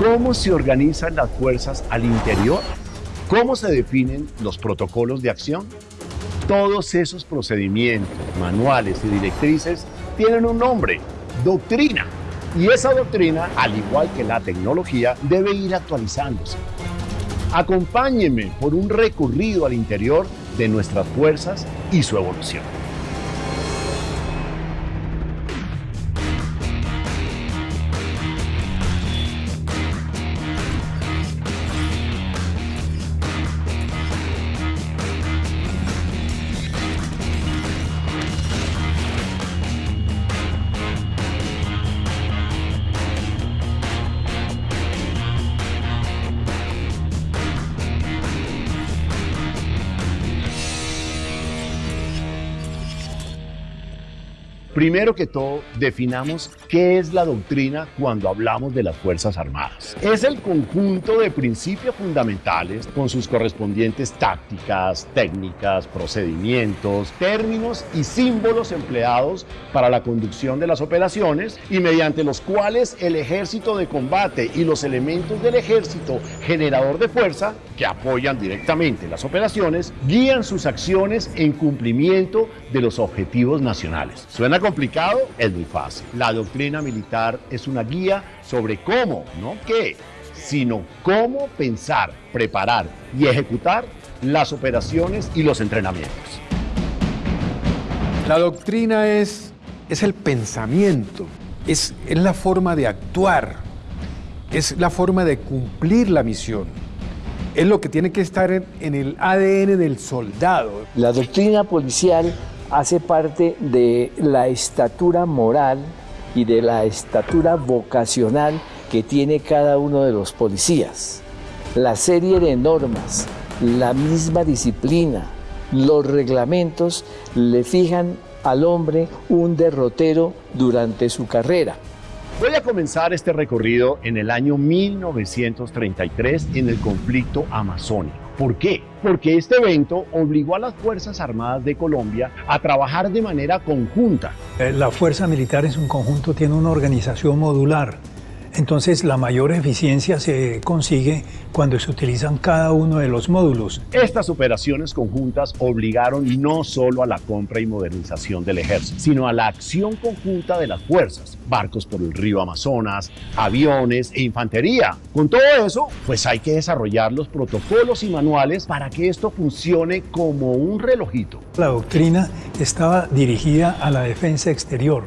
¿Cómo se organizan las fuerzas al interior? ¿Cómo se definen los protocolos de acción? Todos esos procedimientos, manuales y directrices tienen un nombre, doctrina. Y esa doctrina, al igual que la tecnología, debe ir actualizándose. Acompáñenme por un recorrido al interior de nuestras fuerzas y su evolución. Primero que todo, definamos qué es la doctrina cuando hablamos de las Fuerzas Armadas. Es el conjunto de principios fundamentales con sus correspondientes tácticas, técnicas, procedimientos, términos y símbolos empleados para la conducción de las operaciones y mediante los cuales el ejército de combate y los elementos del ejército generador de fuerza, que apoyan directamente las operaciones, guían sus acciones en cumplimiento de los objetivos nacionales. ¿Suena complicado? Es muy fácil. La doctrina militar es una guía sobre cómo, no qué, sino cómo pensar, preparar y ejecutar las operaciones y los entrenamientos. La doctrina es, es el pensamiento, es, es la forma de actuar, es la forma de cumplir la misión. Es lo que tiene que estar en, en el ADN del soldado. La doctrina policial hace parte de la estatura moral y de la estatura vocacional que tiene cada uno de los policías. La serie de normas, la misma disciplina, los reglamentos le fijan al hombre un derrotero durante su carrera. Voy a comenzar este recorrido en el año 1933 en el conflicto amazónico. ¿Por qué? Porque este evento obligó a las Fuerzas Armadas de Colombia a trabajar de manera conjunta. Eh, la fuerza militar en su conjunto tiene una organización modular. Entonces la mayor eficiencia se consigue cuando se utilizan cada uno de los módulos. Estas operaciones conjuntas obligaron no solo a la compra y modernización del ejército, sino a la acción conjunta de las fuerzas, barcos por el río Amazonas, aviones e infantería. Con todo eso, pues hay que desarrollar los protocolos y manuales para que esto funcione como un relojito. La doctrina estaba dirigida a la defensa exterior,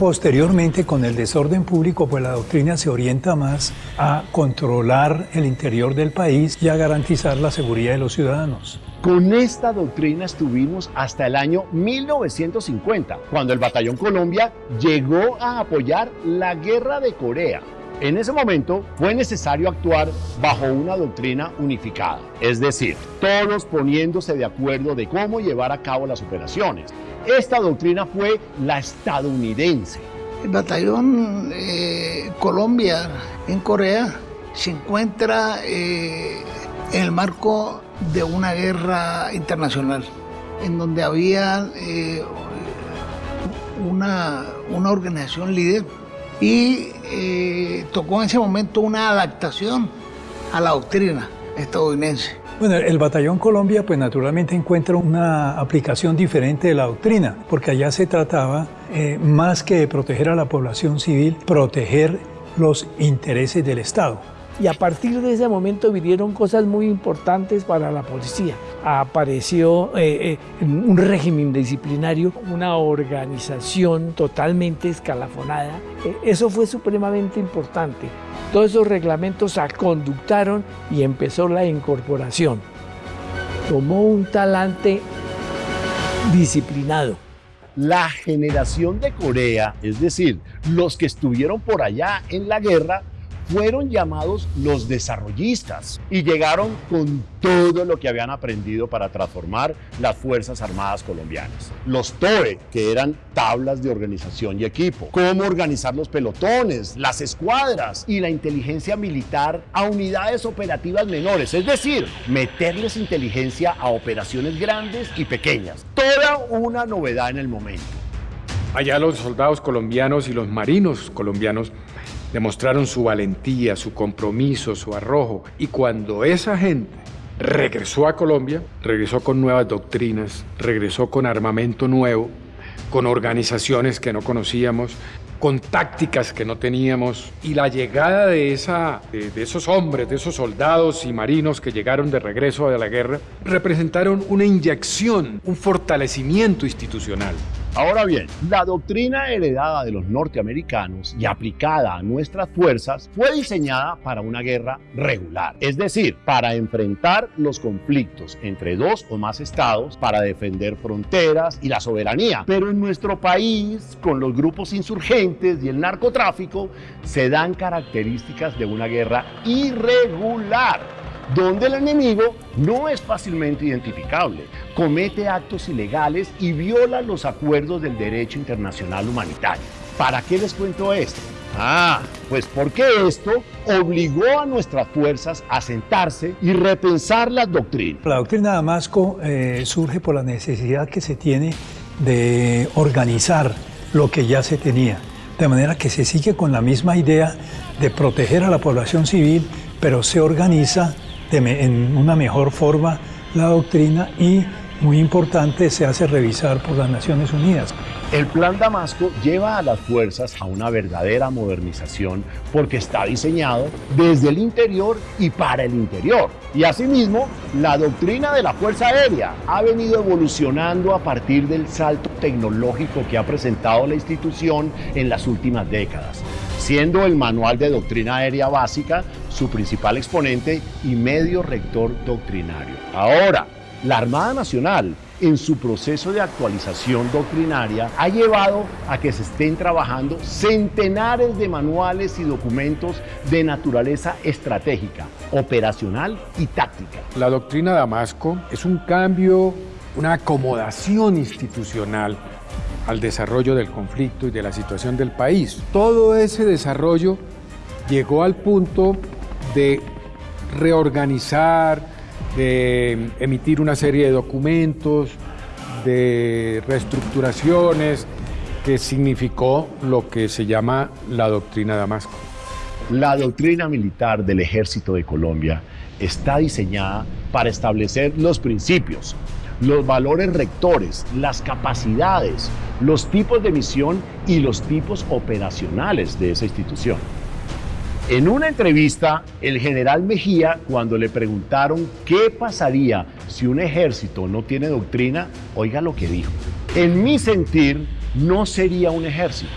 Posteriormente, con el desorden público, pues la doctrina se orienta más a controlar el interior del país y a garantizar la seguridad de los ciudadanos. Con esta doctrina estuvimos hasta el año 1950, cuando el Batallón Colombia llegó a apoyar la Guerra de Corea. En ese momento fue necesario actuar bajo una doctrina unificada, es decir, todos poniéndose de acuerdo de cómo llevar a cabo las operaciones. Esta doctrina fue la estadounidense. El batallón eh, Colombia en Corea se encuentra eh, en el marco de una guerra internacional, en donde había eh, una, una organización líder y tocó en ese momento una adaptación a la doctrina estadounidense. Bueno, el Batallón Colombia pues naturalmente encuentra una aplicación diferente de la doctrina, porque allá se trataba eh, más que de proteger a la población civil, proteger los intereses del Estado. Y a partir de ese momento vinieron cosas muy importantes para la policía. Apareció eh, eh, un régimen disciplinario, una organización totalmente escalafonada. eso fue supremamente importante. Todos esos reglamentos se conductaron y empezó la incorporación. Tomó un talante disciplinado. La generación de Corea, es decir, los que estuvieron por allá en la guerra, fueron llamados los desarrollistas y llegaron con todo lo que habían aprendido para transformar las Fuerzas Armadas colombianas. Los TOE, que eran tablas de organización y equipo, cómo organizar los pelotones, las escuadras y la inteligencia militar a unidades operativas menores, es decir, meterles inteligencia a operaciones grandes y pequeñas. Toda una novedad en el momento. Allá los soldados colombianos y los marinos colombianos demostraron su valentía, su compromiso, su arrojo. Y cuando esa gente regresó a Colombia, regresó con nuevas doctrinas, regresó con armamento nuevo, con organizaciones que no conocíamos, con tácticas que no teníamos y la llegada de, esa, de, esos hombres, de esos soldados y marinos que llegaron de regreso de la guerra, representaron una inyección, un fortalecimiento institucional. Ahora bien, la doctrina heredada de los norteamericanos y aplicada a nuestras fuerzas fue diseñada para una guerra regular, es decir, para enfrentar los conflictos entre dos o más estados, para defender fronteras y la soberanía. Pero en nuestro país, con los grupos insurgentes y el narcotráfico, se dan características de una guerra irregular donde el enemigo no es fácilmente identificable, comete actos ilegales y viola los acuerdos del derecho internacional humanitario. ¿Para qué les cuento esto? Ah, pues porque esto obligó a nuestras fuerzas a sentarse y repensar las doctrinas. La doctrina de Damasco eh, surge por la necesidad que se tiene de organizar lo que ya se tenía, de manera que se sigue con la misma idea de proteger a la población civil, pero se organiza en una mejor forma la doctrina y, muy importante, se hace revisar por las Naciones Unidas. El Plan Damasco lleva a las fuerzas a una verdadera modernización porque está diseñado desde el interior y para el interior. Y asimismo, la doctrina de la Fuerza Aérea ha venido evolucionando a partir del salto tecnológico que ha presentado la institución en las últimas décadas siendo el Manual de Doctrina Aérea Básica su principal exponente y medio rector doctrinario. Ahora, la Armada Nacional, en su proceso de actualización doctrinaria, ha llevado a que se estén trabajando centenares de manuales y documentos de naturaleza estratégica, operacional y táctica. La doctrina Damasco es un cambio, una acomodación institucional al desarrollo del conflicto y de la situación del país. Todo ese desarrollo llegó al punto de reorganizar, de emitir una serie de documentos, de reestructuraciones, que significó lo que se llama la doctrina Damasco. La doctrina militar del ejército de Colombia está diseñada para establecer los principios, los valores rectores, las capacidades, los tipos de misión y los tipos operacionales de esa institución. En una entrevista, el general Mejía, cuando le preguntaron qué pasaría si un ejército no tiene doctrina, oiga lo que dijo. En mi sentir, no sería un ejército.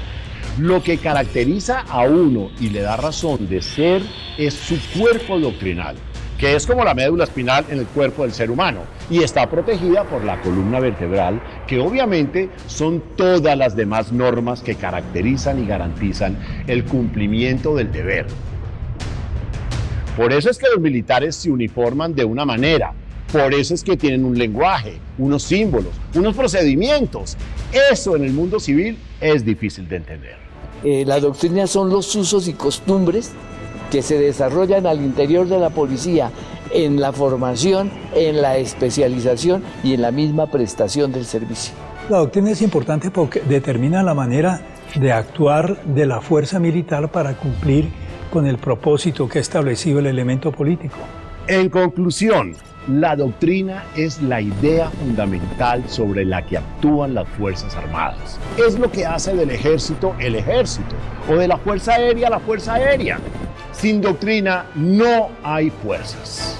Lo que caracteriza a uno y le da razón de ser es su cuerpo doctrinal que es como la médula espinal en el cuerpo del ser humano y está protegida por la columna vertebral, que obviamente son todas las demás normas que caracterizan y garantizan el cumplimiento del deber. Por eso es que los militares se uniforman de una manera, por eso es que tienen un lenguaje, unos símbolos, unos procedimientos. Eso en el mundo civil es difícil de entender. Eh, la doctrina son los usos y costumbres que se desarrollan al interior de la policía en la formación, en la especialización y en la misma prestación del servicio. La doctrina es importante porque determina la manera de actuar de la fuerza militar para cumplir con el propósito que ha establecido el elemento político. En conclusión, la doctrina es la idea fundamental sobre la que actúan las Fuerzas Armadas. Es lo que hace del ejército el ejército o de la Fuerza Aérea la Fuerza Aérea. Sin doctrina no hay fuerzas.